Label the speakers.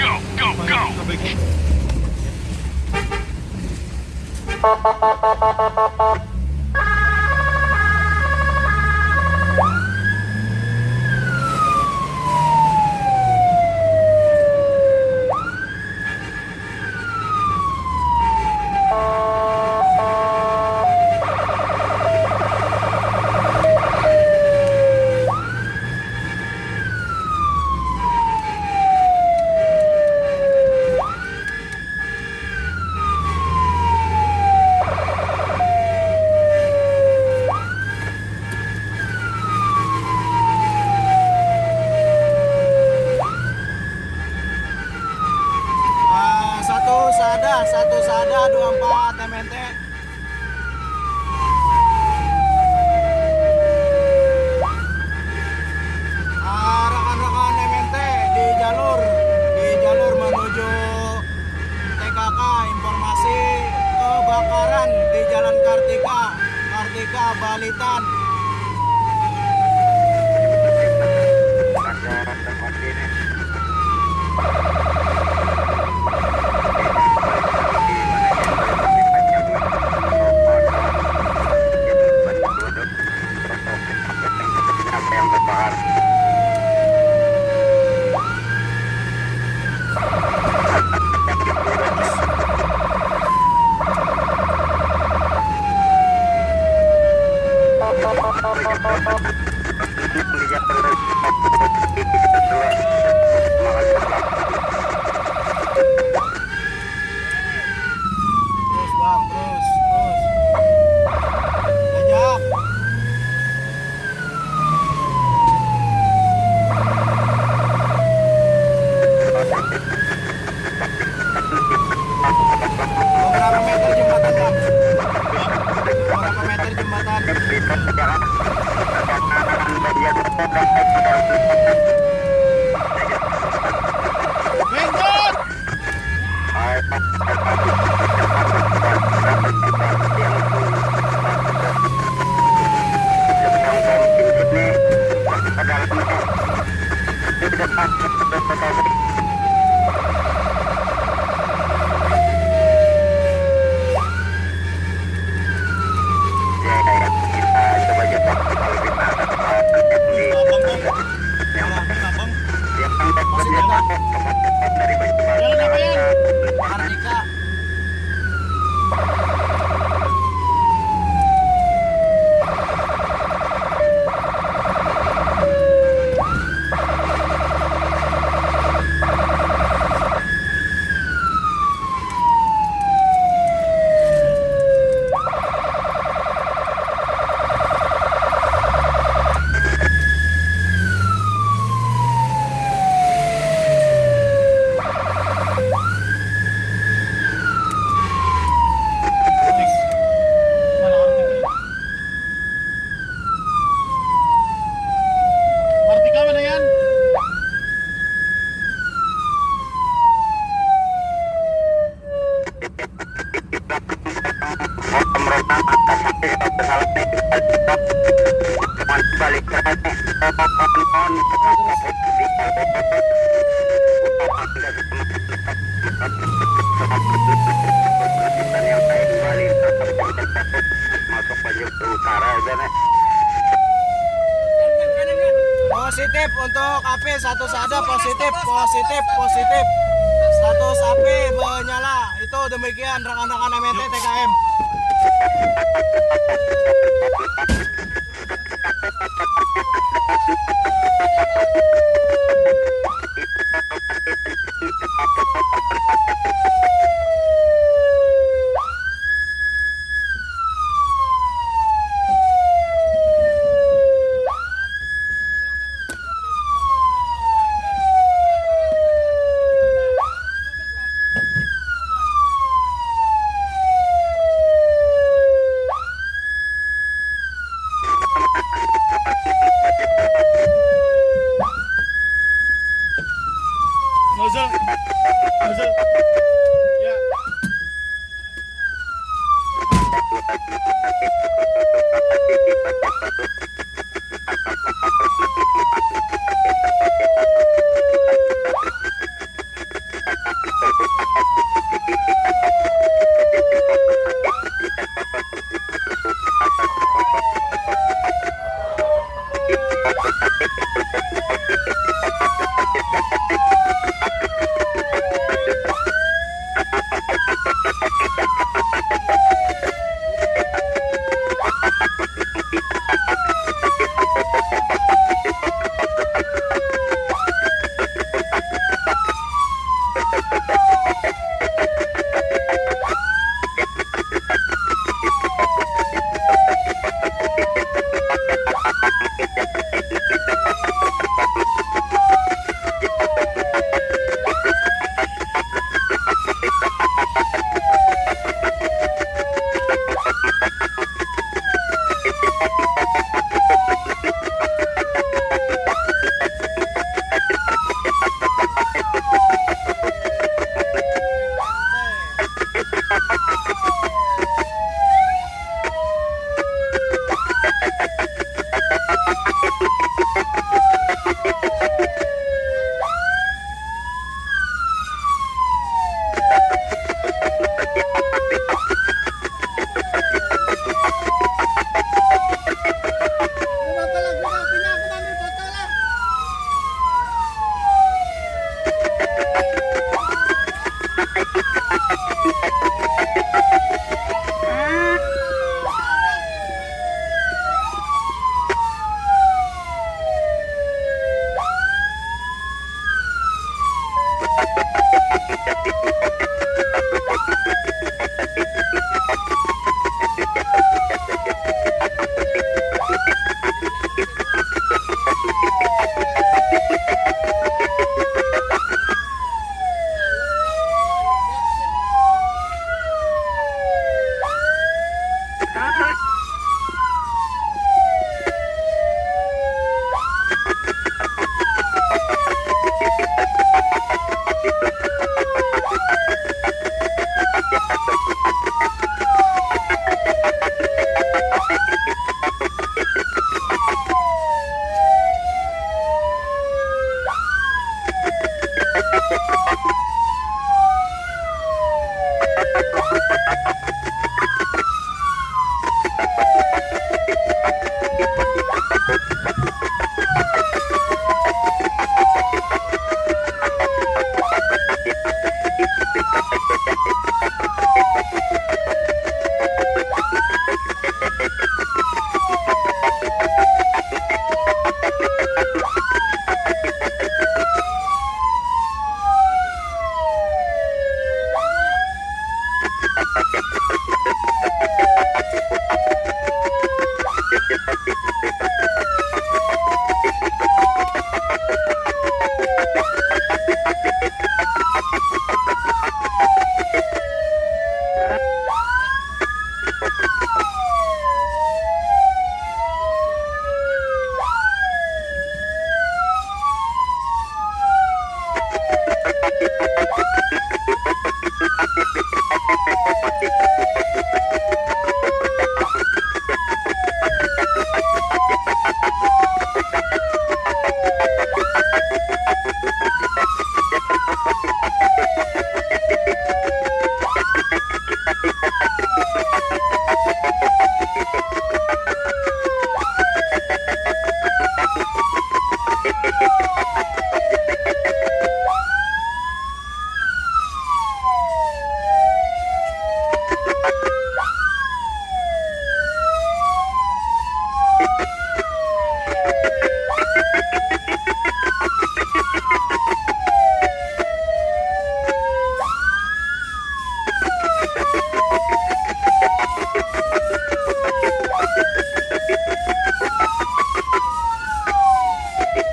Speaker 1: Go, go, go! Menuju TKK informasi kebakaran di Jalan Kartika, Kartika Balitan. Positif untuk AP satu sada positif, positif, positif. Status AP menyala. Itu demikian rekan-rekan MNT TKM.
Speaker 2: Masuk. Ya. Ha ha ha ha!